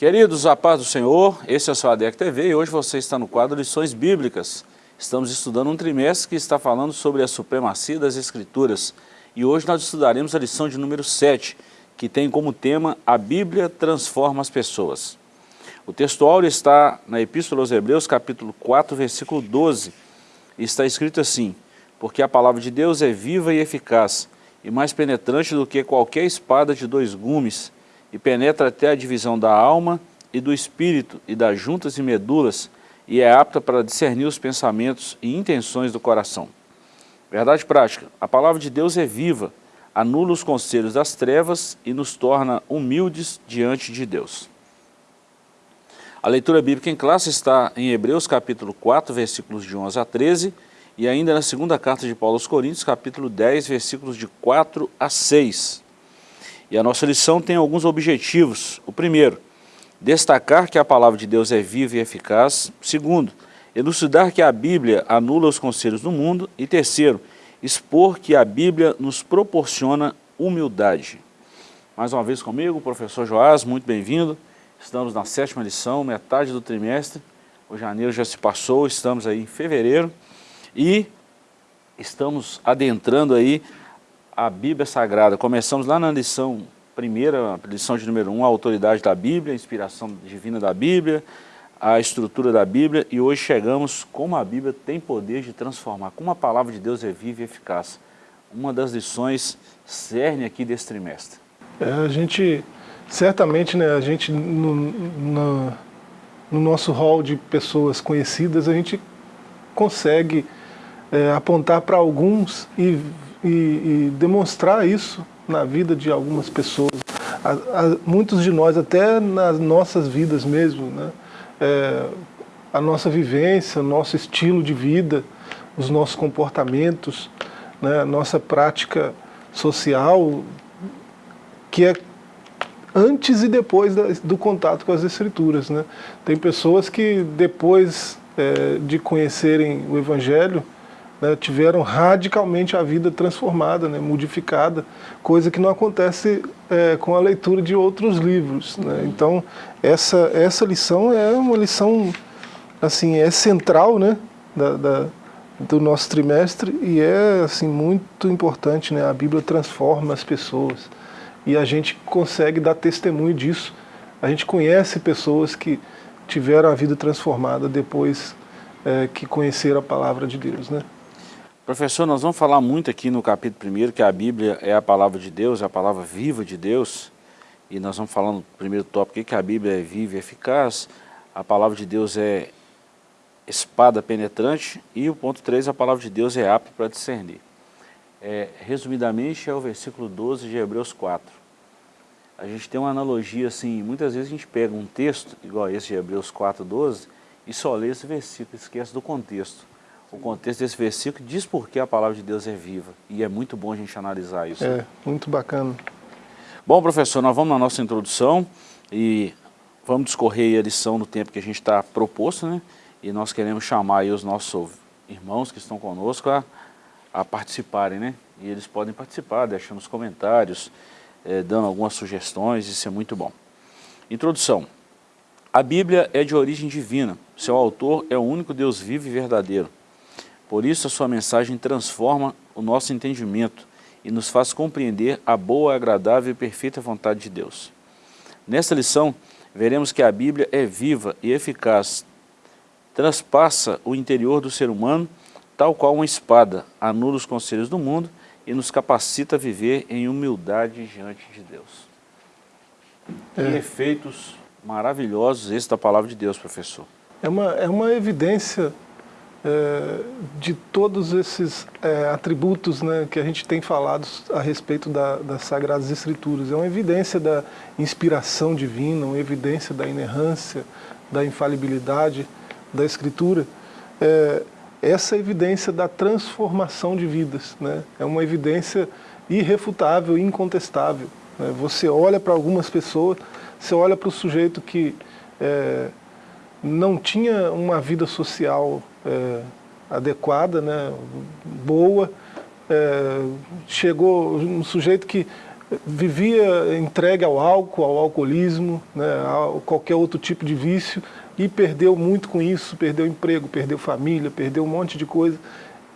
Queridos, a paz do Senhor, esse é o seu ADEC TV e hoje você está no quadro Lições Bíblicas. Estamos estudando um trimestre que está falando sobre a supremacia das Escrituras e hoje nós estudaremos a lição de número 7, que tem como tema A Bíblia transforma as pessoas. O texto áureo está na Epístola aos Hebreus, capítulo 4, versículo 12, e está escrito assim, Porque a palavra de Deus é viva e eficaz, e mais penetrante do que qualquer espada de dois gumes, e penetra até a divisão da alma e do espírito e das juntas e medulas e é apta para discernir os pensamentos e intenções do coração. Verdade prática, a palavra de Deus é viva, anula os conselhos das trevas e nos torna humildes diante de Deus. A leitura bíblica em classe está em Hebreus capítulo 4, versículos de 11 a 13 e ainda na segunda carta de Paulo aos Coríntios, capítulo 10, versículos de 4 a 6. E a nossa lição tem alguns objetivos. O primeiro, destacar que a palavra de Deus é viva e eficaz. Segundo, elucidar que a Bíblia anula os conselhos do mundo. E terceiro, expor que a Bíblia nos proporciona humildade. Mais uma vez comigo, professor Joás, muito bem-vindo. Estamos na sétima lição, metade do trimestre. O janeiro já se passou, estamos aí em fevereiro. E estamos adentrando aí a Bíblia Sagrada. Começamos lá na lição primeira, lição de número 1, um, a autoridade da Bíblia, a inspiração divina da Bíblia, a estrutura da Bíblia e hoje chegamos como a Bíblia tem poder de transformar, como a palavra de Deus é viva e eficaz. Uma das lições cerne aqui desse trimestre. É, a gente, certamente, né, a gente no, no, no nosso hall de pessoas conhecidas, a gente consegue é, apontar para alguns e e, e demonstrar isso na vida de algumas pessoas. A, a, muitos de nós, até nas nossas vidas mesmo, né? É, a nossa vivência, nosso estilo de vida, os nossos comportamentos, né? a nossa prática social, que é antes e depois do contato com as escrituras. Né? Tem pessoas que depois é, de conhecerem o Evangelho, né, tiveram radicalmente a vida transformada, né, modificada, coisa que não acontece é, com a leitura de outros livros. Né? Então, essa, essa lição é uma lição, assim, é central né, da, da, do nosso trimestre e é assim, muito importante, né? a Bíblia transforma as pessoas e a gente consegue dar testemunho disso. A gente conhece pessoas que tiveram a vida transformada depois é, que conheceram a palavra de Deus. Né? Professor, nós vamos falar muito aqui no capítulo 1 que a Bíblia é a palavra de Deus, é a palavra viva de Deus. E nós vamos falar no primeiro tópico que a Bíblia é viva e eficaz, a palavra de Deus é espada penetrante e o ponto 3, a palavra de Deus é apta para discernir. É, resumidamente é o versículo 12 de Hebreus 4. A gente tem uma analogia assim, muitas vezes a gente pega um texto, igual esse de Hebreus 4, 12, e só lê esse versículo, esquece do contexto o contexto desse versículo diz por que a palavra de Deus é viva. E é muito bom a gente analisar isso. É, muito bacana. Bom, professor, nós vamos na nossa introdução e vamos discorrer a lição no tempo que a gente está proposto, né? E nós queremos chamar aí os nossos irmãos que estão conosco a, a participarem, né? E eles podem participar, deixando os comentários, é, dando algumas sugestões, isso é muito bom. Introdução. A Bíblia é de origem divina, seu autor é o único Deus vivo e verdadeiro. Por isso a sua mensagem transforma o nosso entendimento e nos faz compreender a boa, agradável e perfeita vontade de Deus. Nesta lição, veremos que a Bíblia é viva e eficaz, transpassa o interior do ser humano, tal qual uma espada, anula os conselhos do mundo e nos capacita a viver em humildade diante de Deus. É. Que efeitos maravilhosos esse da palavra de Deus, professor. É uma, é uma evidência é, de todos esses é, atributos né, que a gente tem falado a respeito da, das Sagradas Escrituras. É uma evidência da inspiração divina, uma evidência da inerrância, da infalibilidade da Escritura. É, essa evidência da transformação de vidas. Né? É uma evidência irrefutável, incontestável. Né? Você olha para algumas pessoas, você olha para o sujeito que é, não tinha uma vida social é, adequada, né, boa. É, chegou um sujeito que vivia entregue ao álcool, ao alcoolismo, né, a qualquer outro tipo de vício, e perdeu muito com isso, perdeu emprego, perdeu família, perdeu um monte de coisa.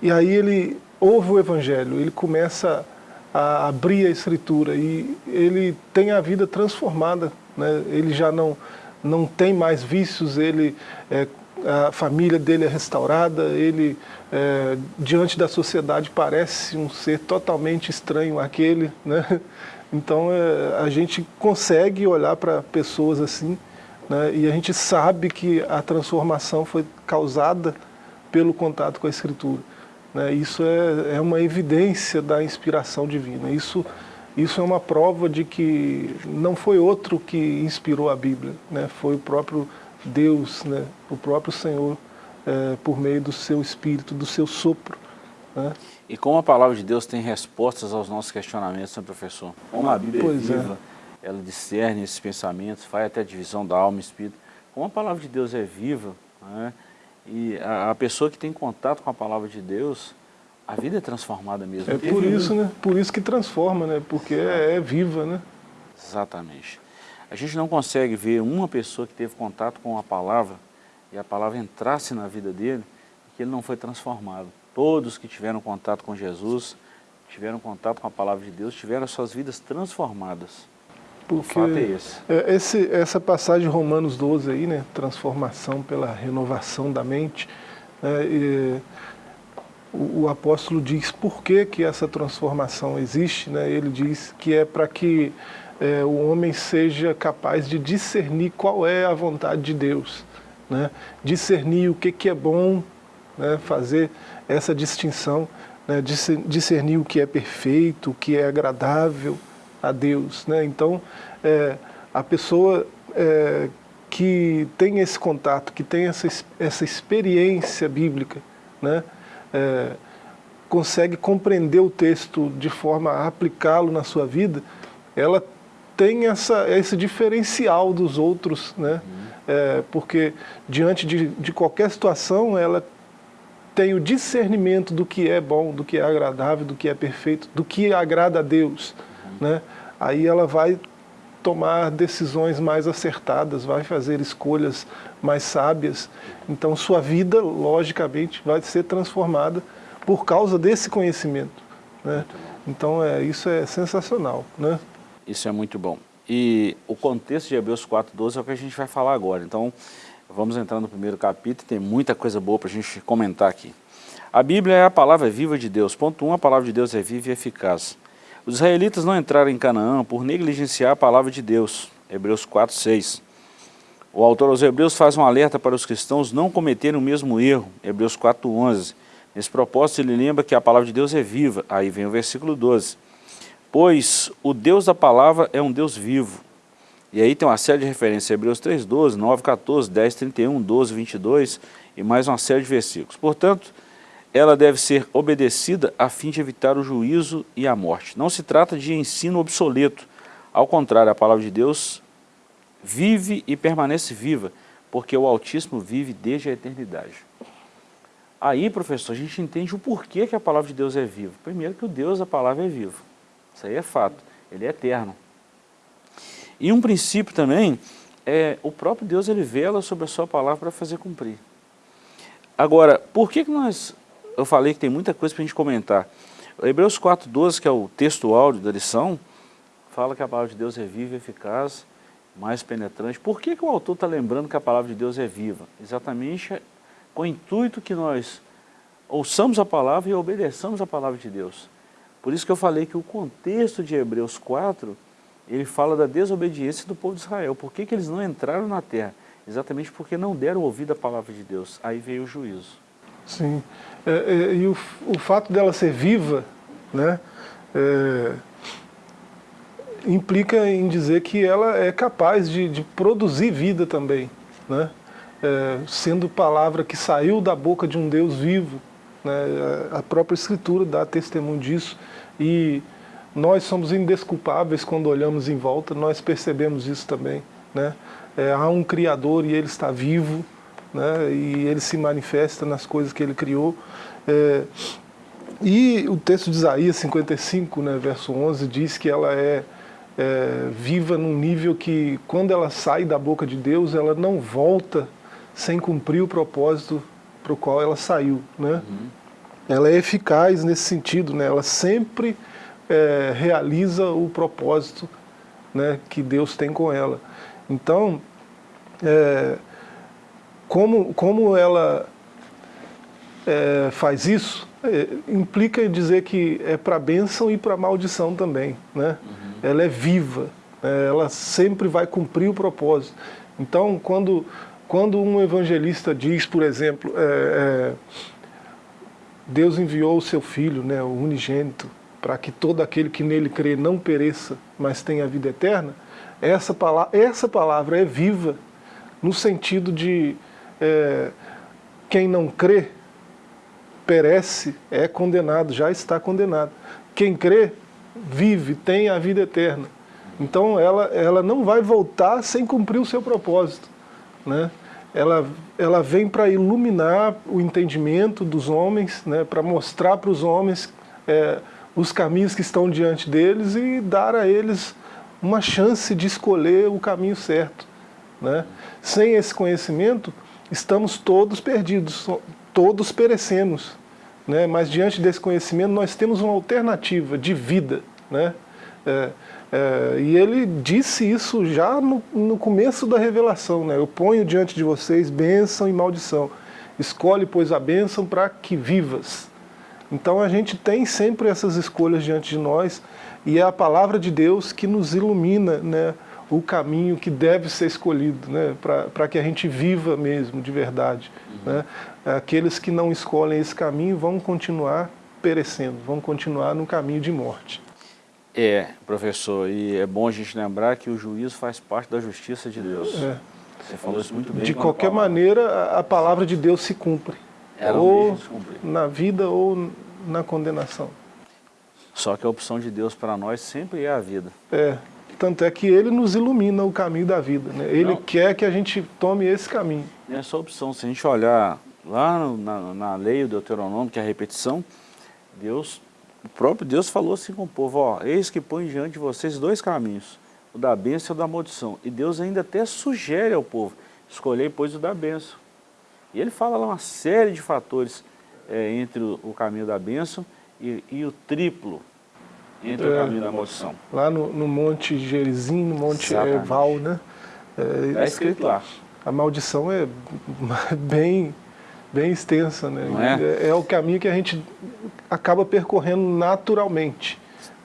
E aí ele ouve o Evangelho, ele começa a abrir a Escritura e ele tem a vida transformada, né? ele já não, não tem mais vícios, ele, é, a família dele é restaurada, ele é, diante da sociedade parece um ser totalmente estranho àquele. Né? Então é, a gente consegue olhar para pessoas assim né? e a gente sabe que a transformação foi causada pelo contato com a Escritura. Né? Isso é, é uma evidência da inspiração divina. Isso, isso é uma prova de que não foi outro que inspirou a Bíblia, né? foi o próprio Deus, né? o próprio Senhor, é, por meio do seu Espírito, do seu sopro. Né? E como a palavra de Deus tem respostas aos nossos questionamentos, né, professor? Como a Bíblia pois é viva, é. ela discerne esses pensamentos, faz até a divisão da alma e espírito. Como a palavra de Deus é viva, né? E a, a, pessoa que tem contato com a palavra de Deus, a vida é transformada mesmo. É por isso, né? Por isso que transforma, né? Porque é, é, viva, né? Exatamente. A gente não consegue ver uma pessoa que teve contato com a palavra e a palavra entrasse na vida dele e que ele não foi transformado. Todos que tiveram contato com Jesus, tiveram contato com a palavra de Deus, tiveram as suas vidas transformadas. Porque o fato é esse. É, esse. Essa passagem de Romanos 12 aí, né, transformação pela renovação da mente, né, e, o, o, apóstolo diz por que, que essa transformação existe, né, ele diz que é para que é, o homem seja capaz de discernir qual é a vontade de Deus, né, discernir o que, que é bom, né, fazer essa distinção, né, discernir o que é perfeito, o que é agradável, a Deus. Né? Então, é, a pessoa é, que tem esse contato, que tem essa, essa experiência bíblica, né? É, consegue compreender o texto de forma a aplicá-lo na sua vida, ela tem essa, esse diferencial dos outros, né? É, porque diante de, de qualquer situação, ela tem o discernimento do que é bom, do que é agradável, do que é perfeito, do que agrada a Deus. Né? Aí ela vai tomar decisões mais acertadas, vai fazer escolhas mais sábias. Então sua vida, logicamente, vai ser transformada por causa desse conhecimento. Né? Então é, isso é sensacional. Né? Isso é muito bom. E o contexto de Hebreus 4.12 é o que a gente vai falar agora. Então vamos entrar no primeiro capítulo, tem muita coisa boa para a gente comentar aqui. A Bíblia é a palavra viva de Deus. Ponto 1, um, a palavra de Deus é viva e eficaz. Os israelitas não entraram em Canaã por negligenciar a palavra de Deus. Hebreus 4, 6. O autor aos Hebreus faz um alerta para os cristãos não cometerem o mesmo erro. Hebreus 4, 11. Nesse propósito ele lembra que a palavra de Deus é viva. Aí vem o versículo 12. Pois o Deus da palavra é um Deus vivo. E aí tem uma série de referências, Hebreus 3, 12, 9, 14, 10, 31, 12, 22 e mais uma série de versículos. Portanto, ela deve ser obedecida a fim de evitar o juízo e a morte. Não se trata de ensino obsoleto, ao contrário, a palavra de Deus vive e permanece viva, porque o Altíssimo vive desde a eternidade. Aí, professor, a gente entende o porquê que a palavra de Deus é viva. Primeiro que o Deus da palavra é vivo, isso aí é fato, ele é eterno. E um princípio também, é o próprio Deus ele vela sobre a sua palavra para fazer cumprir. Agora, por que, que nós eu falei que tem muita coisa para a gente comentar. Hebreus 4,12, que é o texto áudio da lição, fala que a palavra de Deus é viva eficaz, mais penetrante. Por que, que o autor está lembrando que a palavra de Deus é viva? Exatamente com o intuito que nós ouçamos a palavra e obedeçamos a palavra de Deus. Por isso que eu falei que o contexto de Hebreus 4, ele fala da desobediência do povo de Israel. Por que, que eles não entraram na terra? Exatamente porque não deram ouvido à palavra de Deus. Aí veio o juízo. Sim. É, é, e o, o fato dela ser viva, né, é, implica em dizer que ela é capaz de, de produzir vida também, né, é, sendo palavra que saiu da boca de um Deus vivo. Né, a própria Escritura dá testemunho disso e nós somos indesculpáveis quando olhamos em volta, nós percebemos isso também. Né? É, há um Criador e Ele está vivo, né, e ele se manifesta nas coisas que ele criou. É, E o texto de Isaías 55, né, verso 11, diz que ela é, é, viva num nível que, quando ela sai da boca de Deus, ela não volta sem cumprir o propósito para o qual ela saiu. Né? Uhum. Ela é eficaz nesse sentido, né? ela sempre é, realiza o propósito né, que Deus tem com ela. Então, é, como, como ela é, faz isso, é, implica dizer que é para bênção e para maldição também. Né? Uhum. Ela é viva, né? ela sempre vai cumprir o propósito. Então, quando, quando um evangelista diz, por exemplo, é, é, Deus enviou o seu Filho, né, o unigênito, para que todo aquele que nele crê não pereça, mas tenha a vida eterna, essa palavra, essa palavra é viva, no sentido de é, quem não crê perece, é condenado, já está condenado. Quem crê, vive, tem a vida eterna. Então ela, ela não vai voltar sem cumprir o seu propósito. Né? Ela, ela vem para iluminar o entendimento dos homens, né? para mostrar para os homens é, os caminhos que estão diante deles e dar a eles uma chance de escolher o caminho certo. Né? Sem esse conhecimento, estamos todos perdidos, todos perecemos. Né? Mas diante desse conhecimento nós temos uma alternativa de vida. Né? É, é, e ele disse isso já no, no começo da revelação. Né? Eu ponho diante de vocês bênção e maldição. Escolhe, pois, a bênção para que vivas. Então a gente tem sempre essas escolhas diante de nós e é a palavra de Deus que nos ilumina né, o caminho que deve ser escolhido, né, para que a gente viva mesmo, de verdade. Uhum. Né? Aqueles que não escolhem esse caminho vão continuar perecendo, vão continuar no caminho de morte. É, professor, e é bom a gente lembrar que o juízo faz parte da justiça de Deus. É. Você falou isso muito bem. De qualquer maneira, a palavra de Deus se cumpre. Ela ou na vida ou na condenação. Só que a opção de Deus para nós sempre é a vida. É, tanto é que Ele nos ilumina o caminho da vida. Né? Ele Não. quer que a gente tome esse caminho. É só opção. Se a gente olhar lá na, na lei do Deuteronômio, que é a repetição, Deus, o próprio Deus falou assim com o povo, ó, eis que põe diante de vocês dois caminhos, o da bênção e o da maldição. E Deus ainda até sugere ao povo, escolhei, pois, o da bênção. E ele fala lá uma série de fatores é, entre o, o, caminho da bênção e, e o triplo entre é, o caminho da maldição. Lá no, no Monte Gerizim, no Monte Eval, né? É, é escrito lá. A maldição é bem, bem extensa, né? É? é? é? o caminho que a gente acaba percorrendo naturalmente.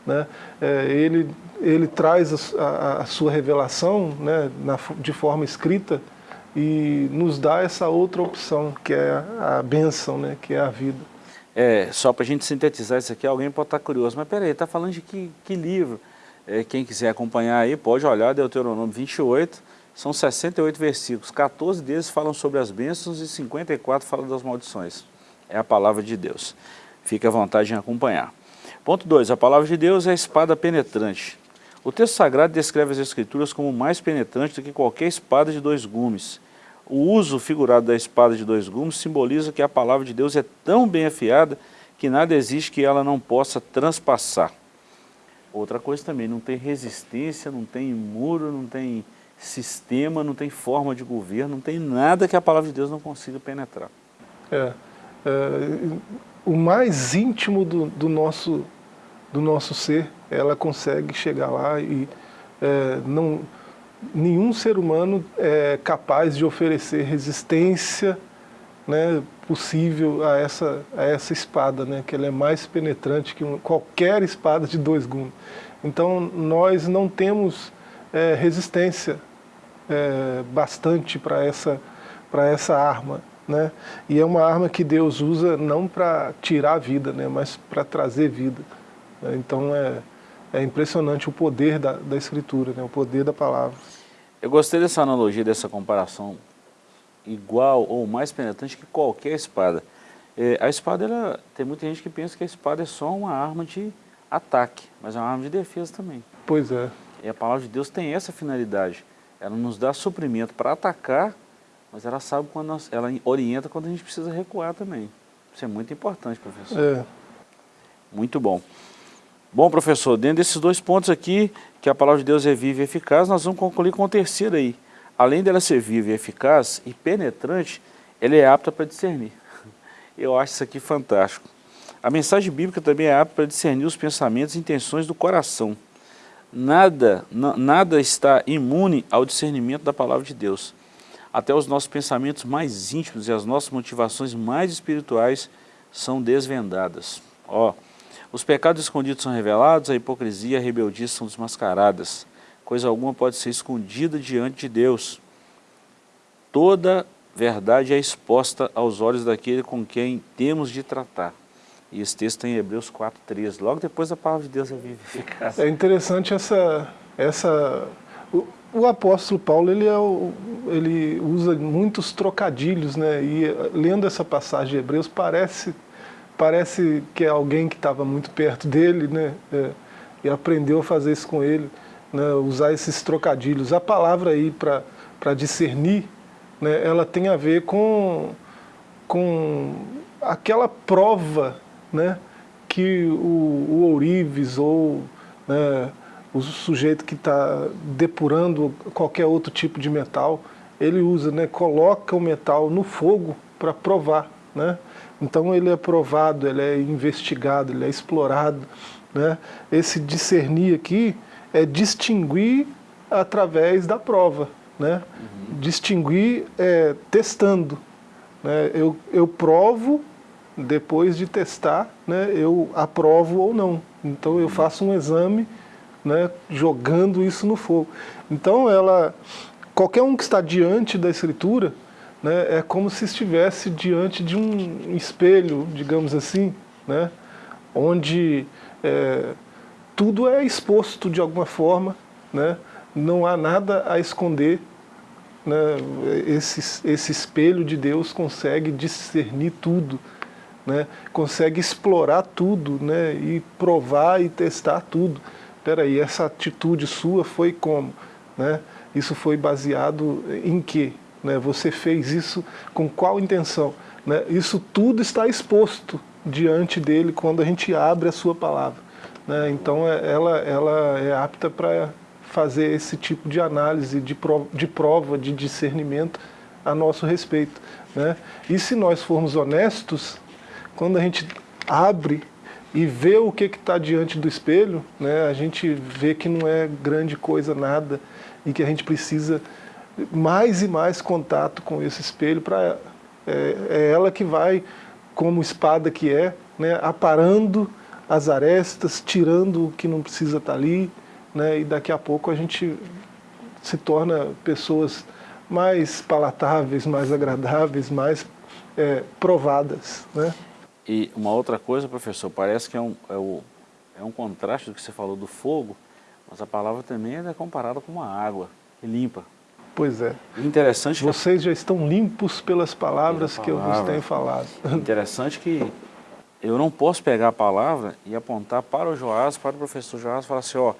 Né? É, ele, ele traz a, a, a sua revelação né, na, de forma escrita e nos dá essa outra opção, que é a bênção, né, que é a vida. É, só para a gente sintetizar isso aqui, alguém pode estar curioso, mas peraí, está falando de que, que livro? É, quem quiser acompanhar aí, pode olhar Deuteronômio 28, são 68 versículos, 14 deles falam sobre as bênçãos e 54 falam das maldições. É a palavra de Deus. Fique à vontade em acompanhar. Ponto 2. A palavra de Deus é a espada penetrante. O texto sagrado descreve as escrituras como mais penetrante do que qualquer espada de dois gumes. O uso figurado da espada de dois gumes simboliza que a palavra de Deus é tão bem afiada que nada existe que ela não possa transpassar. Outra coisa também, não tem resistência, não tem muro, não tem sistema, não tem forma de governo, não tem nada que a palavra de Deus não consiga penetrar. É, é o mais íntimo do, do nosso do nosso ser, ela consegue chegar lá e é, não, nenhum ser humano é capaz de oferecer resistência né, possível a essa, a essa espada, né, que ela é mais penetrante que qualquer espada de dois gumes. Então nós não temos é, resistência é, bastante para essa, essa arma. Né? E é uma arma que Deus usa não para tirar a vida, né, mas para trazer vida. Né? Então é, é impressionante o poder da, da Escritura, né? o poder da palavra. Eu gostei dessa analogia, dessa comparação igual ou mais penetrante que qualquer espada. É, a espada, ela, tem muita gente que pensa que a espada é só uma arma de ataque, mas é uma arma de defesa também. Pois é. E a palavra de Deus tem essa finalidade. Ela nos dá suprimento para atacar, mas ela sabe quando nós, ela orienta quando a gente precisa recuar também. Isso é muito importante, professor. É. Muito bom. Bom, professor, dentro desses dois pontos aqui, que a palavra de Deus é viva e eficaz, nós vamos concluir com o terceiro aí. Além dela ser viva e eficaz e penetrante, ela é apta para discernir. Eu acho isso aqui fantástico. A mensagem bíblica também é apta para discernir os pensamentos e intenções do coração. Nada, nada está imune ao discernimento da palavra de Deus. Até os nossos pensamentos mais íntimos e as nossas motivações mais espirituais são desvendadas. Ó, os pecados escondidos são revelados, a hipocrisia e a rebeldia são desmascaradas. Coisa alguma pode ser escondida diante de Deus. Toda verdade é exposta aos olhos daquele com quem temos de tratar. E esse texto está em Hebreus 4,13, logo depois da palavra de Deus é viva eficaz. É interessante essa... essa o, o apóstolo Paulo ele, é o, ele usa muitos trocadilhos, né? e lendo essa passagem de Hebreus parece, parece que é alguém que estava muito perto dele né? É, e aprendeu a fazer isso com ele, né? usar esses trocadilhos. A palavra aí para discernir, né? ela tem a ver com, com aquela prova né, que o, o ourives ou né, o sujeito que está depurando qualquer outro tipo de metal, ele usa, né, coloca o metal no fogo para provar. Né? Então ele é provado, ele é investigado, ele é explorado. Né? Esse discernir aqui é distinguir através da prova. Né? Uhum. Distinguir é, testando. Né? Eu, eu provo depois de testar, né, eu aprovo ou não. Então eu faço um exame né, jogando isso no fogo. Então ela, qualquer um que está diante da escritura, né, é como se estivesse diante de um espelho, digamos assim, né, onde é, tudo é exposto de alguma forma, né, não há nada a esconder, né, esse, esse espelho de Deus consegue discernir tudo, né, consegue explorar tudo né, e provar e testar tudo. Espera aí, essa atitude sua foi como? Né? Isso foi baseado em quê? Né? Você fez isso com qual intenção? Né? Isso tudo está exposto diante dele quando a gente abre a sua palavra. Né? Então é, ela, ela é apta para fazer esse tipo de análise, de prova, de prova, de discernimento a nosso respeito. Né? E se nós formos honestos, quando a gente abre e vê o que está diante do espelho, né, a gente vê que não é grande coisa nada e que a gente precisa mais e mais contato com esse espelho para é, é, ela que vai, como espada que é, né, aparando as arestas, tirando o que não precisa estar tá ali, né, e daqui a pouco a gente se torna pessoas mais palatáveis, mais agradáveis, mais é, provadas. Né? E uma outra coisa, professor, parece que é um, é, o, é um contraste do que você falou do fogo, mas a palavra também é comparada com uma água, e limpa. Pois é. Interessante Vocês já estão limpos pelas palavras palavra. que eu vos tenho falado. Interessante que eu não posso pegar a palavra e apontar para o Joás, para o professor Joás, e falar assim, ó,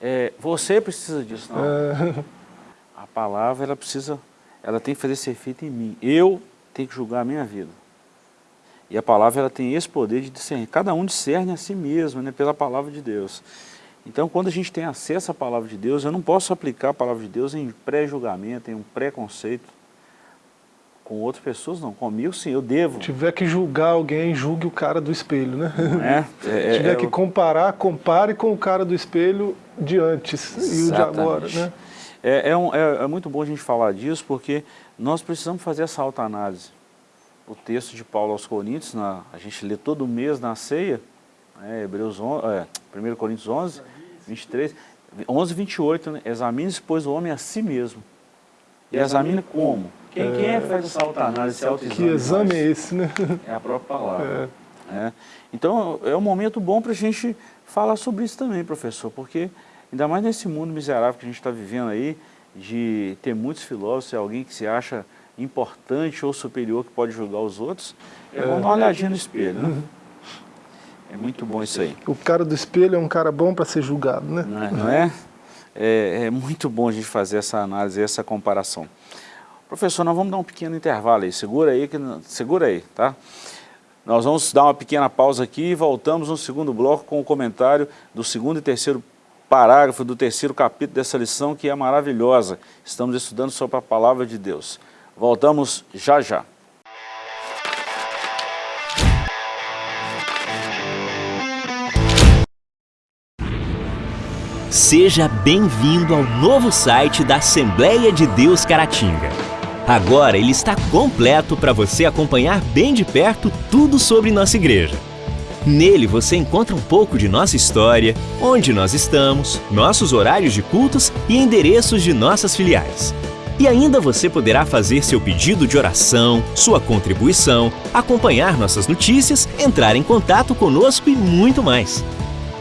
é, você precisa disso, não. É. A palavra, ela precisa, ela tem que fazer esse efeito em mim. Eu tenho que julgar a minha vida. E a palavra ela tem esse poder de discernir. Cada um discerne a si mesmo, né, pela palavra de Deus. Então, quando a gente tem acesso à palavra de Deus, eu não posso aplicar a palavra de Deus em pré-julgamento, em um preconceito com outras pessoas, não. Comigo, sim, eu devo. Se tiver que julgar alguém, julgue o cara do espelho, né? É, é, Se tiver é, que comparar, compare com o cara do espelho de antes Exatamente. e o de agora, né? É, é, um, é, é muito bom a gente falar disso, porque nós precisamos fazer essa autoanálise o texto de Paulo aos Coríntios, na, a gente lê todo mês na ceia, é, Hebreus 11, é, 1 Coríntios 11, 23, 11, 28, né? examine-se, pois, o homem a si mesmo. E examine como? Quem, quem é que faz essa autoanálise, esse autoexame? Que exame é esse, né? É a própria palavra. É. É. Então, é um momento bom para a gente falar sobre isso também, professor, porque ainda mais nesse mundo miserável que a gente está vivendo aí, de ter muitos filósofos, alguém que se acha importante ou superior que pode julgar os outros, é, é bom dar uma olhadinha no espelho. Né? É muito bom isso aí. O cara do espelho é um cara bom para ser julgado, né? Não é? Não é? é? É, muito bom a gente fazer essa análise, essa comparação. Professor, nós vamos dar um pequeno intervalo aí, segura aí, que, segura aí, tá? Nós vamos dar uma pequena pausa aqui e voltamos no segundo bloco com o comentário do segundo e terceiro parágrafo do terceiro capítulo dessa lição que é maravilhosa. Estamos estudando sobre a palavra de Deus. Voltamos já já. Seja bem-vindo ao novo site da Assembleia de Deus Caratinga. Agora ele está completo para você acompanhar bem de perto tudo sobre nossa igreja. Nele você encontra um pouco de nossa história, onde nós estamos, nossos horários de cultos e endereços de nossas filiais. E ainda você poderá fazer seu pedido de oração, sua contribuição, acompanhar nossas notícias, entrar em contato conosco e muito mais.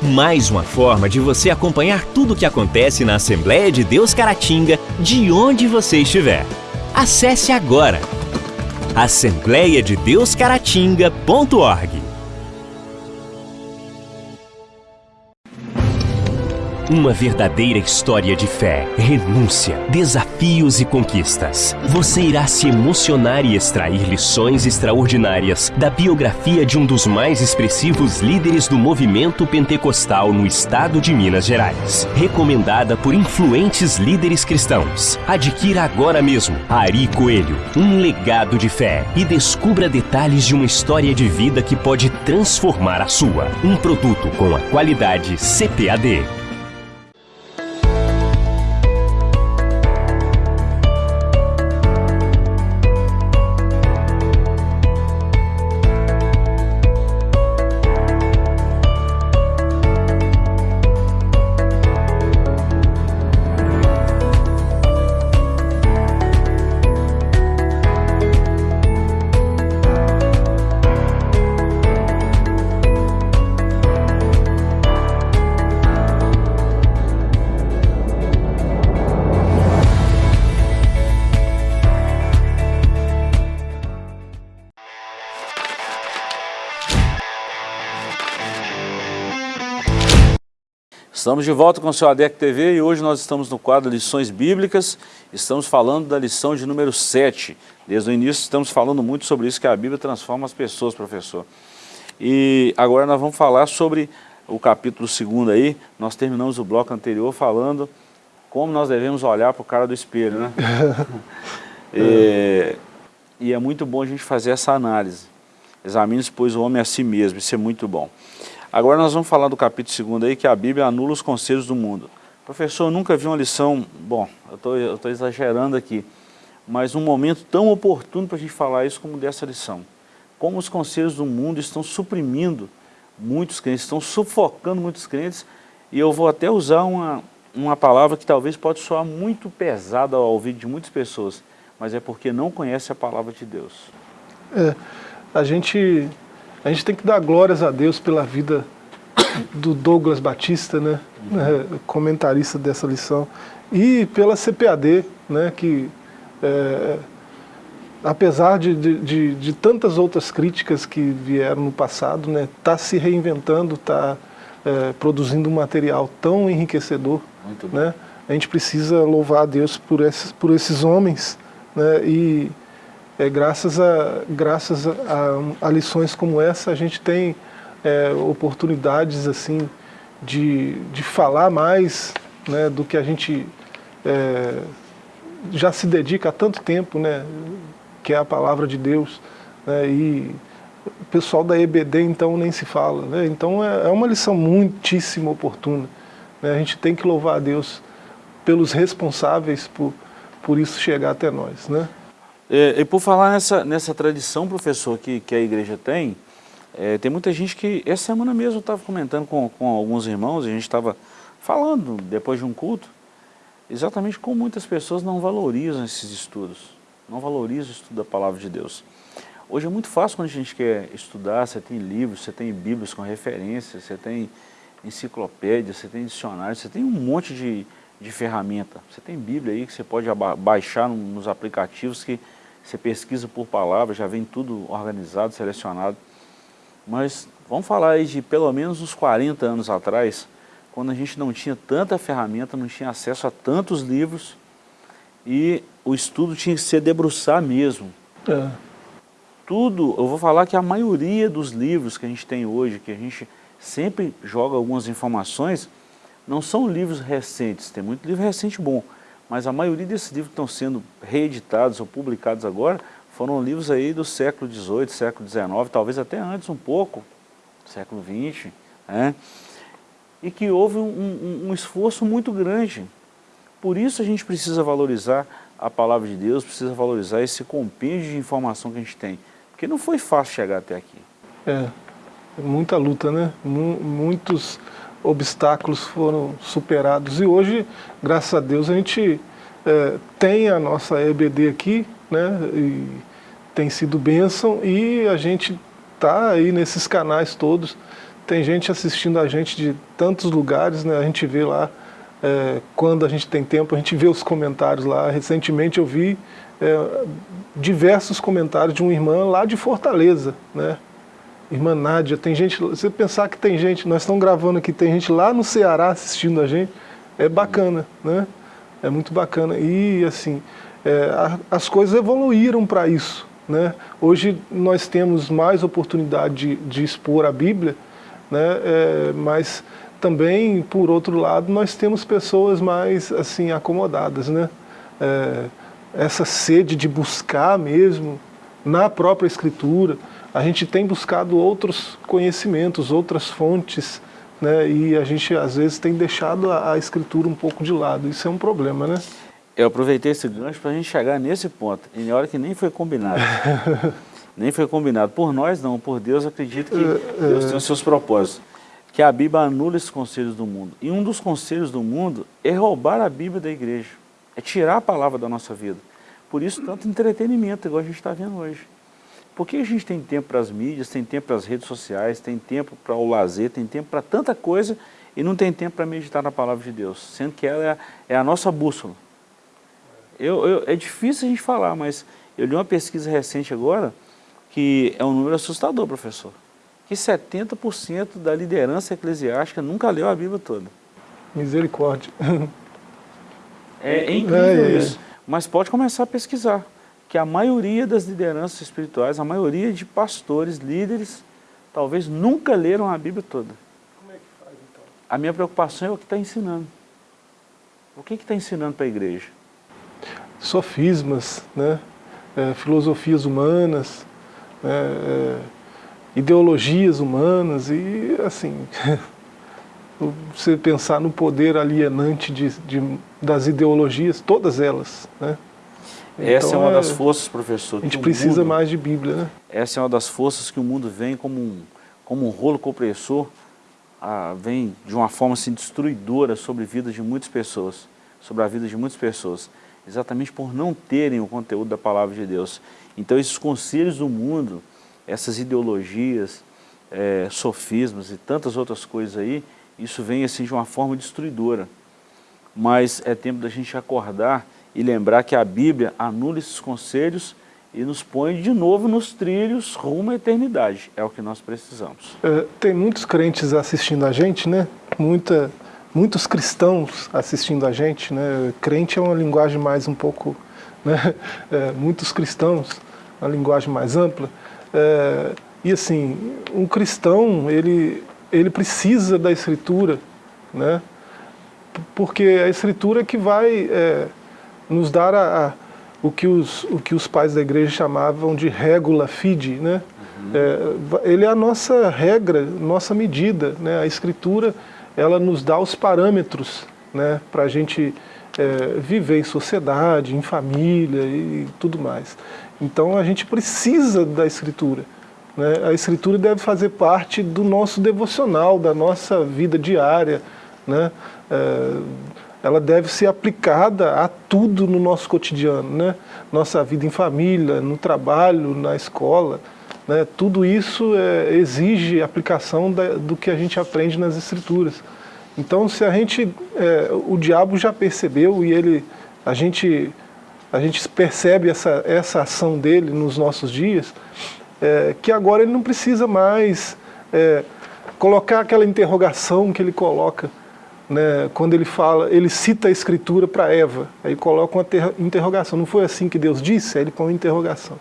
Mais uma forma de você acompanhar tudo o que acontece na Assembleia de Deus Caratinga, de onde você estiver. Acesse agora assembleiadedeuscaratinga.org Uma verdadeira história de fé, renúncia, desafios e conquistas. Você irá se emocionar e extrair lições extraordinárias da biografia de um dos mais expressivos líderes do movimento pentecostal no estado de Minas Gerais. Recomendada por influentes líderes cristãos. Adquira agora mesmo Ari Coelho, um legado de fé e descubra detalhes de uma história de vida que pode transformar a sua. Um produto com a qualidade CPAD. Estamos de volta com o seu ADEC TV e hoje nós estamos no quadro Lições Bíblicas, estamos falando da lição de número 7. Desde o início estamos falando muito sobre isso, que a Bíblia transforma as pessoas, professor. E agora nós vamos falar sobre o capítulo 2 aí, nós terminamos o bloco anterior falando como nós devemos olhar para o cara do espelho, né? e, e é muito bom a gente fazer essa análise. Examine-se, pois, o homem a si mesmo, isso é muito bom. Agora nós vamos falar do capítulo 2 aí, que a Bíblia anula os conselhos do mundo. Professor, eu nunca vi uma lição, bom, eu estou exagerando aqui, mas um momento tão oportuno para a gente falar isso como dessa lição. Como os conselhos do mundo estão suprimindo muitos crentes, estão sufocando muitos crentes, e eu vou até usar uma, uma palavra que talvez pode soar muito pesada ao ouvido de muitas pessoas, mas é porque não conhece a palavra de Deus. É, a gente a gente tem que dar glórias a Deus pela vida do Douglas Batista, né, uhum. comentarista dessa lição, e pela CPAD, né, que é, apesar de, de, de, tantas outras críticas que vieram no passado, está né, tá se reinventando, está é, produzindo um material tão enriquecedor. Né, a gente precisa louvar a Deus por esses, por esses homens né, e é, graças, a, graças a, a, lições como essa, a gente tem é, oportunidades assim de, de falar mais né, do que a gente é, já se dedica há tanto tempo, né, que é a palavra de Deus. Né, e o pessoal da EBD, então, nem se fala. Né, então, é, é uma lição muitíssimo oportuna. Né, a gente tem que louvar a Deus pelos responsáveis por, por isso chegar até nós. Né? É, e por falar nessa, nessa tradição, professor, que, que a igreja tem, é, tem muita gente que, essa semana mesmo eu estava comentando com, com alguns irmãos, a gente estava falando, depois de um culto, exatamente como muitas pessoas não valorizam esses estudos, não valorizam o estudo da palavra de Deus. Hoje é muito fácil quando a gente quer estudar, você tem livros, você tem bíblias com referências, você tem enciclopédia, você tem dicionário, você tem um monte de, de ferramenta. Você tem Bíblia aí que você pode baixar nos aplicativos que você pesquisa por palavra, já vem tudo organizado, selecionado. Mas vamos falar aí de pelo menos uns 40 anos atrás, quando a gente não tinha tanta ferramenta, não tinha acesso a tantos livros e o estudo tinha que ser debruçar mesmo. É. tudo, eu vou falar que a maioria dos livros que a gente tem hoje, que a gente sempre joga algumas informações, não são livros recentes, tem muito livro recente bom, mas a maioria desses livros que estão sendo reeditados ou publicados agora, foram livros aí do século XVIII, século XIX, talvez até antes um pouco, século XX, né? e que houve um, um, um esforço muito grande. Por isso a gente precisa valorizar a palavra de Deus, precisa valorizar esse compêndio de informação que a gente tem. Porque não foi fácil chegar até aqui. É, muita luta, né? Muitos obstáculos foram superados. E hoje, graças a Deus, a gente é, tem a nossa EBD aqui, né? E tem sido bênção e a gente está aí nesses canais todos. Tem gente assistindo a gente de tantos lugares, né? A gente vê lá, é, quando a gente tem tempo, a gente vê os comentários lá. Recentemente eu vi é, diversos comentários de uma irmã lá de Fortaleza, né? Irmã Nádia, tem gente, você pensar que tem gente, nós estamos gravando aqui, tem gente lá no Ceará assistindo a gente, é bacana, né? É muito bacana. E assim, é, a, as coisas evoluíram para isso. Né? Hoje nós temos mais oportunidade de, de expor a Bíblia, né? É, mas também, por outro lado, nós temos pessoas mais assim acomodadas. Né? É, essa sede de buscar mesmo na própria Escritura, a gente tem buscado outros conhecimentos, outras fontes, né? e a gente às vezes tem deixado a, a Escritura um pouco de lado. Isso é um problema, né? Eu aproveitei esse gancho para a gente chegar nesse ponto, em hora que nem foi combinado. nem foi combinado. Por nós não, por Deus acredito que é, Deus tem os seus propósitos. Que a Bíblia anula esses conselhos do mundo. E um dos conselhos do mundo é roubar a Bíblia da igreja. É tirar a palavra da nossa vida. Por isso tanto entretenimento, igual a gente está vendo hoje. Por que a gente tem tempo para as mídias, tem tempo para as redes sociais, tem tempo para o lazer, tem tempo para tanta coisa e não tem tempo para meditar na palavra de Deus, sendo que ela é a, é a nossa bússola. Eu, eu, é difícil a gente falar, mas eu li uma pesquisa recente agora, que é um número assustador, professor, que 70% da liderança eclesiástica nunca leu a Bíblia toda. Misericórdia. É, é incrível é. isso. Mas pode começar a pesquisar, que a maioria das lideranças espirituais, a maioria de pastores, líderes, talvez nunca leram a Bíblia toda. Como é que faz então? A minha preocupação é o que está ensinando. O que está ensinando para a igreja? sofismas, né? É, filosofias humanas, né? é, ideologias humanas e assim, você pensar no poder alienante de, de, das ideologias, todas elas. Né? Essa então, é uma das é, forças, professor. A gente precisa mundo, mais de Bíblia. Né? Essa é uma das forças que o mundo vem como um, como um rolo compressor, vem de uma forma assim, destruidora sobre a vida de muitas pessoas, sobre a vida de muitas pessoas exatamente por não terem o conteúdo da palavra de Deus. Então esses conselhos do mundo, essas ideologias, é, sofismas e tantas outras coisas aí, isso vem assim de uma forma destruidora. Mas é tempo da gente acordar e lembrar que a Bíblia anula esses conselhos e nos põe de novo nos trilhos rumo à eternidade. É o que nós precisamos. É, tem muitos crentes assistindo a gente, né? Muita, muitos cristãos assistindo a gente, né? Crente é uma linguagem mais um pouco, né? É, muitos cristãos, uma linguagem mais ampla. É, e assim, um cristão, ele, ele precisa da escritura, né? Porque a escritura é que vai nos dar a, a, o, que os, o que os pais da igreja chamavam de regula fide, né? Uhum. É, ele é a nossa regra, nossa medida, né? A escritura ela nos dá os parâmetros né, para a gente é, viver em sociedade, em família e tudo mais. Então a gente precisa da escritura. Né? A escritura deve fazer parte do nosso devocional, da nossa vida diária. Né? É, ela deve ser aplicada a tudo no nosso cotidiano. Né? Nossa vida em família, no trabalho, na escola. Né? Tudo isso é, exige aplicação da, do que a gente aprende nas escrituras. Então se a gente, é, o diabo já percebeu e ele, a gente, a gente percebe essa, essa ação dele nos nossos dias, é, que agora ele não precisa mais é, colocar aquela interrogação que ele coloca, né, quando ele fala, ele cita a escritura para Eva, aí coloca uma interrogação, não foi assim que Deus disse? Aí ele põe uma interrogação.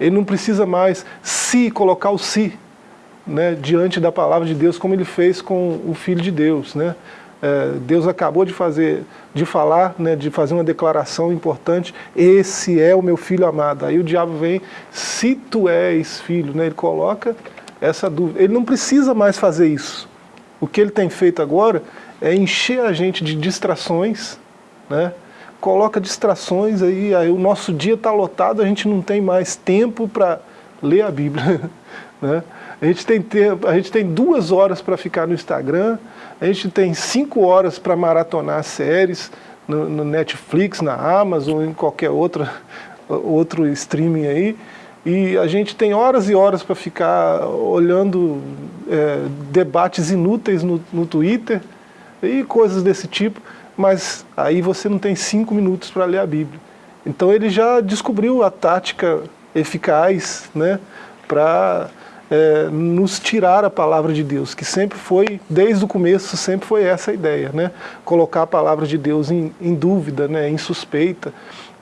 ele não precisa mais se colocar o si né, diante da palavra de Deus, como ele fez com o Filho de Deus. Né? É, Deus acabou de fazer, de falar, né, de fazer uma declaração importante, esse é o meu filho amado. Aí o diabo vem, se tu és filho, né, ele coloca essa dúvida. Ele não precisa mais fazer isso. O que ele tem feito agora é encher a gente de distrações, né? coloca distrações aí, aí o nosso dia está lotado, a gente não tem mais tempo para ler a Bíblia. né? A gente tem tempo, a gente tem duas horas para ficar no Instagram, a gente tem cinco horas para maratonar séries no, no, Netflix, na Amazon, em qualquer outra, outro streaming aí, e a gente tem horas e horas para ficar olhando é, debates inúteis no, no Twitter e coisas desse tipo, mas aí você não tem cinco minutos para ler a Bíblia. Então ele já descobriu a tática eficaz né, para é, nos tirar a palavra de Deus, que sempre foi, desde o começo, sempre foi essa a ideia, né? Colocar a palavra de Deus em, em dúvida, né? em suspeita.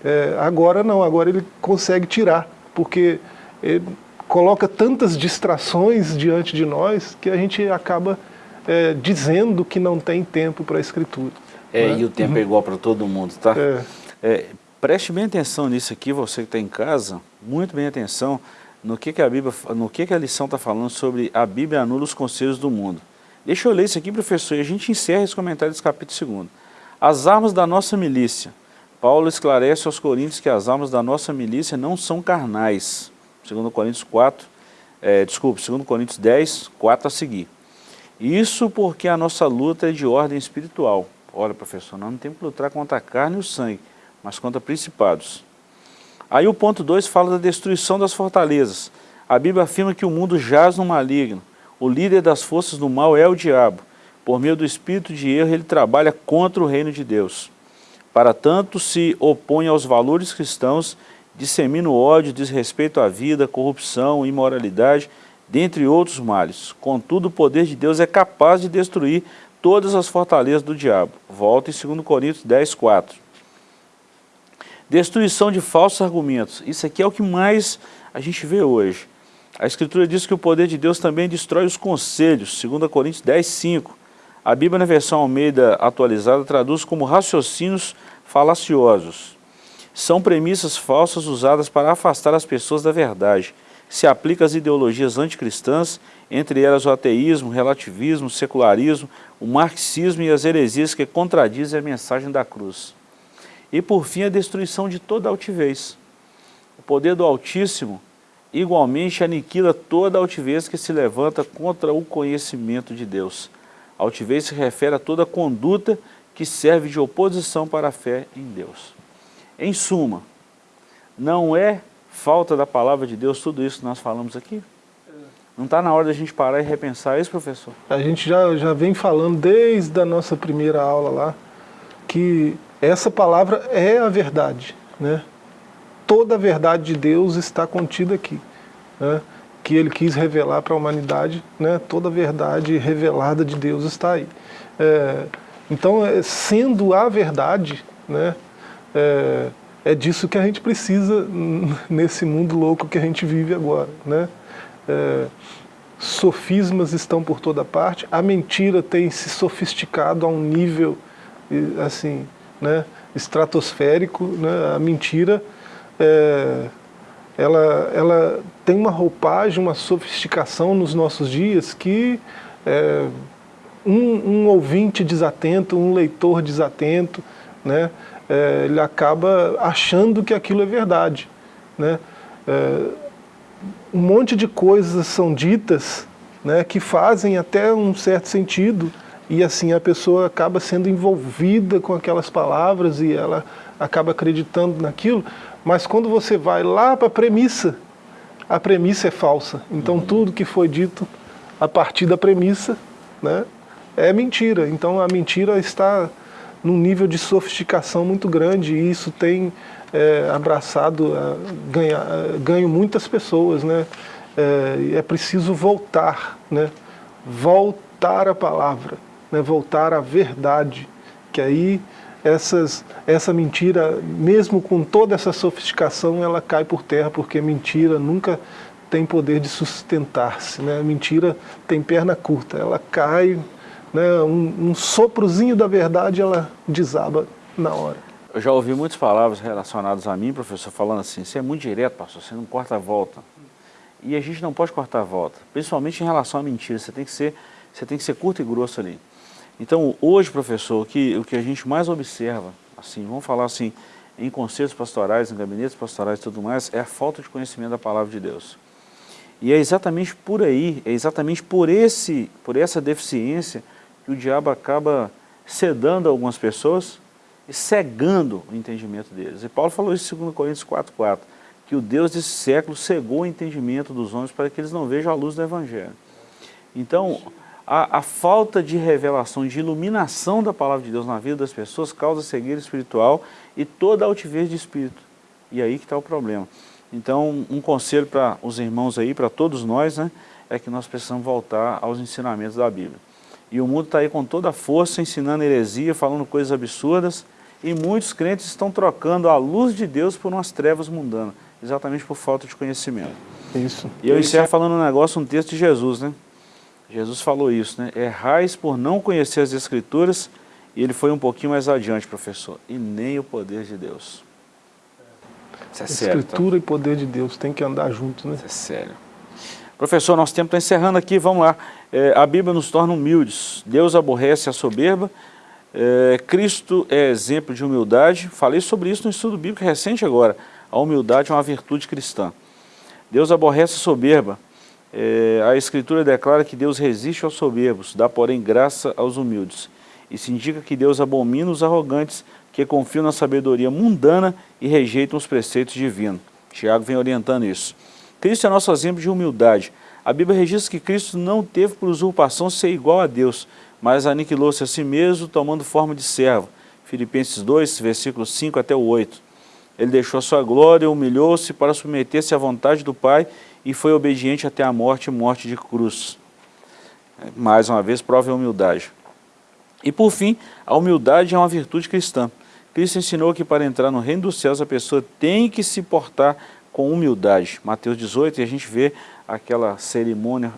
É, agora não, agora ele consegue tirar, porque ele coloca tantas distrações diante de nós que a gente acaba é, dizendo que não tem tempo para a Escritura. É, né? e o tempo é uhum. é igual para todo mundo, tá? É. É, preste bem atenção nisso aqui, você que está em casa, muito bem atenção no que, que a Bíblia, no que, que a lição está falando sobre a Bíblia anula os conselhos do mundo. Deixa eu ler isso aqui, professor, e a gente encerra esse comentário desse capítulo 2. As armas da nossa milícia. Paulo esclarece aos coríntios que as armas da nossa milícia não são carnais. Segundo Coríntios 4, é, desculpe, segundo Coríntios 10, 4 a seguir. Isso porque a nossa luta é de ordem espiritual. Olha, professor, nós não temos que lutar contra a carne e o sangue, mas contra principados Aí o ponto 2 fala da destruição das fortalezas. A Bíblia afirma que o mundo jaz no maligno. O líder das forças do mal é o diabo. Por meio do espírito de erro, ele trabalha contra o reino de Deus. Para tanto, se opõe aos valores cristãos, dissemina o ódio, desrespeito à vida, corrupção, imoralidade, dentre outros males. Contudo, o poder de Deus é capaz de destruir todas as fortalezas do diabo. Volta em 2 Coríntios 10, 4. Destruição de falsos argumentos. Isso aqui é o que mais a gente vê hoje. A Escritura diz que o poder de Deus também destrói os conselhos, 2 Coríntios 10, 5. A Bíblia, na versão Almeida atualizada, traduz como raciocínios falaciosos. São premissas falsas usadas para afastar as pessoas da verdade. Se aplica às ideologias anticristãs, entre elas o ateísmo, o relativismo, o secularismo, o marxismo e as heresias que contradizem a mensagem da cruz. E por fim a destruição de toda altivez. O poder do Altíssimo igualmente aniquila toda altivez que se levanta contra o conhecimento de Deus. A altivez se refere a toda conduta que serve de oposição para a fé em Deus. Em suma, não é falta da palavra de Deus tudo isso que nós falamos aqui? Não está na hora da gente parar e repensar isso, professor? A gente já, já vem falando desde a nossa primeira aula lá, que essa palavra é a verdade. Né? Toda a verdade de Deus está contida aqui. Né? Que ele quis revelar para a humanidade, né? toda a verdade revelada de Deus está aí. É, então, é, sendo a verdade, né? É, é, disso que a gente precisa nesse mundo louco que a gente vive agora. Né? É, sofismas estão por toda parte, a mentira tem se sofisticado a um nível assim, né, estratosférico, né, a mentira é, ela, ela tem uma roupagem, uma sofisticação nos nossos dias que é, um, um, ouvinte desatento, um leitor desatento, né, é, ele acaba achando que aquilo é verdade. Né? É, um monte de coisas são ditas né, que fazem até um certo sentido, e assim a pessoa acaba sendo envolvida com aquelas palavras e ela acaba acreditando naquilo, mas quando você vai lá para a premissa, a premissa é falsa. Então uhum. tudo que foi dito a partir da premissa né, é mentira. Então a mentira está num nível de sofisticação muito grande e isso tem é, abraçado, é, ganha, é, ganho muitas pessoas. Né? É, é preciso voltar, né? voltar à palavra né, voltar à verdade, que aí essas, essa mentira, mesmo com toda essa sofisticação, ela cai por terra, porque mentira nunca tem poder de sustentar-se. Né? Mentira tem perna curta, ela cai, né? um, um soprozinho da verdade, ela desaba na hora. Eu já ouvi muitas palavras relacionadas a mim, professor, falando assim, você é muito direto, pastor, você não corta a volta. E a gente não pode cortar a volta, principalmente em relação à mentira, você tem que ser, você tem que ser curto e grosso ali. Então, hoje, professor, o que, o que a gente mais observa, assim, vamos falar assim, em conselhos pastorais, em gabinetes pastorais e tudo mais, é a falta de conhecimento da palavra de Deus. E é exatamente por aí, é exatamente por, esse, por essa deficiência que o diabo acaba sedando algumas pessoas e cegando o entendimento deles. E Paulo falou isso em 2 Coríntios 4,4, que o Deus desse século cegou o entendimento dos homens para que eles não vejam a luz do Evangelho. Então, a, a, falta de revelação, de iluminação da palavra de Deus na vida das pessoas causa cegueira espiritual e toda altivez de espírito. E aí que está o problema. Então, um conselho para os irmãos aí, para todos nós, né, é que nós precisamos voltar aos ensinamentos da Bíblia. E o mundo está aí com toda a força, ensinando heresia, falando coisas absurdas, e muitos crentes estão trocando a luz de Deus por umas trevas mundanas, exatamente por falta de conhecimento. Isso. E eu encerro falando um negócio, um texto de Jesus, né? Jesus falou isso, né? Errais por não conhecer as Escrituras, e ele foi um pouquinho mais adiante, professor, e nem o poder de Deus. Isso é sério. Tá? Escritura tá? e poder de Deus tem que andar juntos, né? Isso é sério. Professor, nosso tempo está encerrando aqui, vamos lá. É, a Bíblia nos torna humildes. Deus aborrece a soberba. É, Cristo é exemplo de humildade. Falei sobre isso no estudo bíblico recente agora. A humildade é uma virtude cristã. Deus aborrece a soberba. É, a Escritura declara que Deus resiste aos soberbos, dá porém graça aos humildes. Isso indica que Deus abomina os arrogantes, que confiam na sabedoria mundana e rejeitam os preceitos divinos. Tiago vem orientando isso. Cristo é nosso exemplo de humildade. A Bíblia registra que Cristo não teve por usurpação ser igual a Deus, mas aniquilou-se a si mesmo, tomando forma de servo. Filipenses 2, versículos 5 até o 8. Ele deixou a sua glória, humilhou-se para submeter-se à vontade do Pai e foi obediente até a morte, morte de cruz. Mais uma vez, prova a humildade. E por fim, a humildade é uma virtude cristã. Cristo ensinou que para entrar no reino dos céus a pessoa tem que se portar com humildade. Mateus 18, e a gente vê aquela cerimônia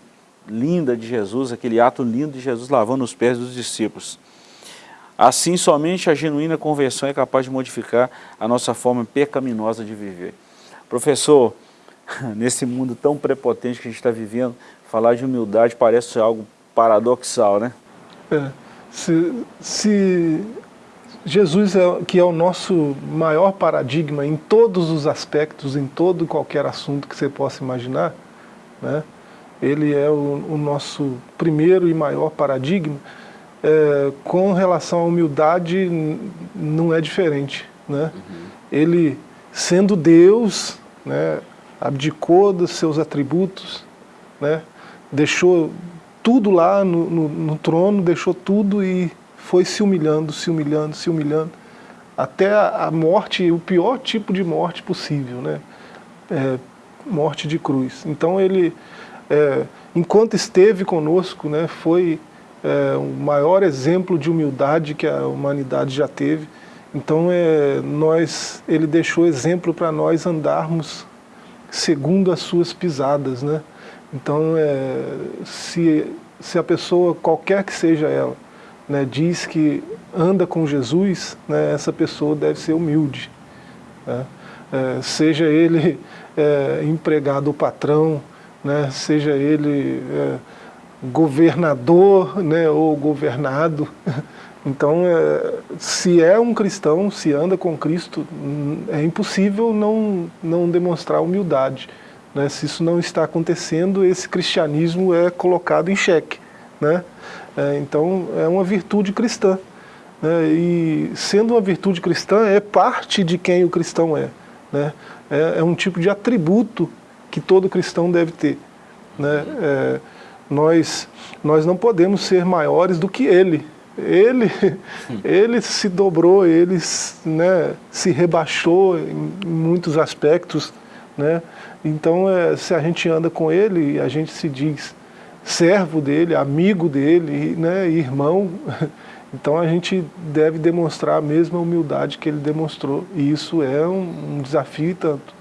linda de Jesus, aquele ato lindo de Jesus lavando os pés dos discípulos. Assim, somente a genuína conversão é capaz de modificar a nossa forma pecaminosa de viver. Professor, nesse mundo tão prepotente que a gente está vivendo, falar de humildade parece algo paradoxal, né? É, se, se Jesus, é, que é o nosso maior paradigma em todos os aspectos, em todo e qualquer assunto que você possa imaginar, né? ele é o, o nosso primeiro e maior paradigma, é, com relação à humildade não é diferente. Né? Uhum. Ele, sendo Deus, né, abdicou dos seus atributos, né? deixou tudo lá no, no, no, trono, deixou tudo e foi se humilhando, se humilhando, se humilhando, até a, morte, o pior tipo de morte possível, né? É, morte de cruz. Então ele, é, enquanto esteve conosco, né, foi é, o maior exemplo de humildade que a humanidade já teve. Então é, nós, ele deixou exemplo para nós andarmos segundo as suas pisadas, né? Então, é, se, se a pessoa, qualquer que seja ela, né, diz que anda com Jesus, né, essa pessoa deve ser humilde. Né? É, seja ele é, empregado patrão, né, seja ele é, governador né, ou governado, Então, é, se é um cristão, se anda com Cristo, é impossível não, não demonstrar humildade. Né? Se isso não está acontecendo, esse cristianismo é colocado em xeque. Né? É, então, é uma virtude cristã. Né? E sendo uma virtude cristã, é parte de quem o cristão é. Né? É, é um tipo de atributo que todo cristão deve ter. Né? É, nós, nós não podemos ser maiores do que ele. Ele, ele se dobrou, ele né, se rebaixou em muitos aspectos. Né? Então, é, se a gente anda com ele, a gente se diz servo dele, amigo dele, né, irmão, Então a gente deve demonstrar a mesma humildade que ele demonstrou, e isso é um, um desafio e tanto.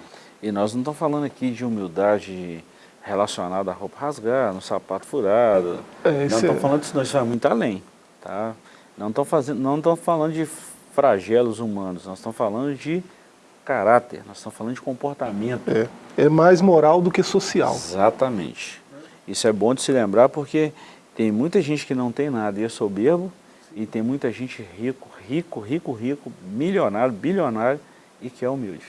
E nós não estamos falando aqui de humildade relacionada à roupa rasgada, no sapato furado. É, não estamos é... falando disso, isso vai muito além. Tá? Não estamos fazendo, não estamos falando de flagelos humanos, nós estamos falando de caráter, nós estamos falando de comportamento. É, é mais moral do que social. Exatamente. Isso é bom de se lembrar porque tem muita gente que não tem nada e é soberbo, e tem muita gente rico, rico, rico, rico, milionário, bilionário e que é humilde.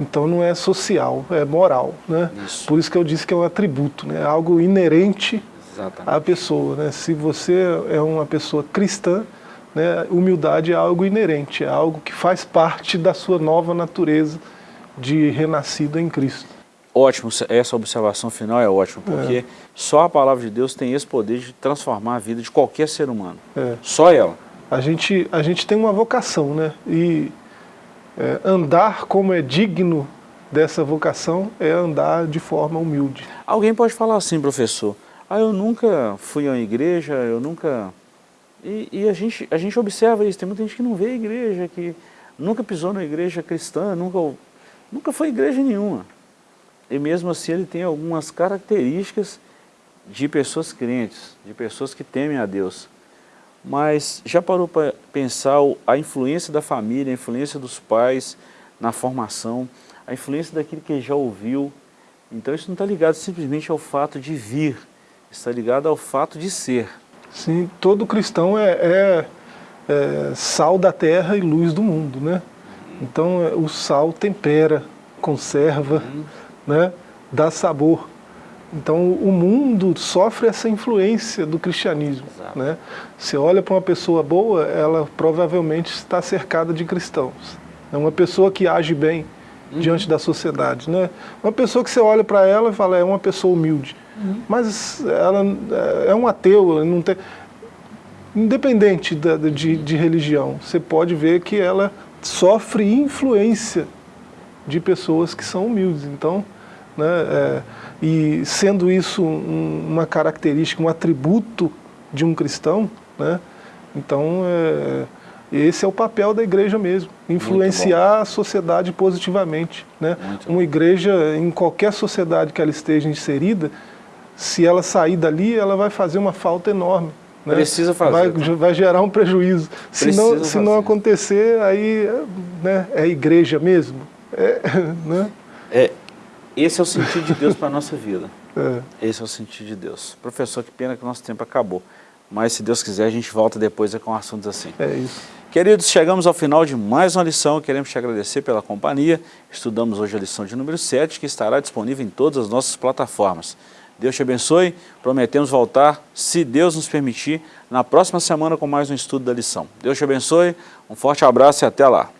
Então não é social, é moral. Né? Isso. Por isso que eu disse que é um atributo, né? algo inerente Exatamente. à pessoa. Né? Se você é uma pessoa cristã, né, humildade é algo inerente, é algo que faz parte da sua nova natureza de renascido em Cristo. Ótimo, essa observação final é ótima, porque é. só a palavra de Deus tem esse poder de transformar a vida de qualquer ser humano. É. Só ela. A gente, a gente tem uma vocação, né? E é, andar como é digno dessa vocação é andar de forma humilde. Alguém pode falar assim, professor, ah, eu nunca fui a uma igreja, eu nunca... E, e, a, gente, a gente observa isso, tem muita gente que não vê a igreja, que nunca pisou na igreja cristã, nunca, nunca foi igreja nenhuma e mesmo assim ele tem algumas características de pessoas crentes, de pessoas que temem a Deus. Mas já parou para pensar a influência da família, a influência dos pais na formação, a influência daquilo que já ouviu. Então isso não está ligado simplesmente ao fato de vir, está ligado ao fato de ser. Sim, todo cristão é, é, é sal da terra e luz do mundo, né? Então é, o sal tempera, conserva, uhum né, dá sabor. Então o mundo sofre essa influência do cristianismo. Né? Você olha para uma pessoa boa, ela provavelmente está cercada de cristãos. É uma pessoa que age bem uhum. diante da sociedade. Né? Uma pessoa que você olha para ela e fala, é uma pessoa humilde. Uhum. Mas ela é um ateu, não tem... independente da, de, de religião, você pode ver que ela sofre influência de pessoas que são humildes. Então, né? É, e sendo isso um, uma característica, um atributo de um cristão, né? então é, esse é o papel da igreja mesmo, influenciar a sociedade positivamente. Né? Uma igreja, em qualquer sociedade que ela esteja inserida, se ela sair dali, ela vai fazer uma falta enorme. Né? Precisa fazer. Vai, vai, gerar um prejuízo. se não, se não acontecer, aí né, é igreja mesmo. É, né? é, esse é o sentido de Deus para a nossa vida. É. Esse é o sentido de Deus. Professor, que pena que o nosso tempo acabou. Mas se Deus quiser, a gente volta depois com assuntos assim. É isso. Queridos, chegamos ao final de mais uma lição. Queremos te agradecer pela companhia. Estudamos hoje a lição de número 7, que estará disponível em todas as nossas plataformas. Deus te abençoe. Prometemos voltar, se Deus nos permitir, na próxima semana com mais um estudo da lição. Deus te abençoe. Um forte abraço e até lá.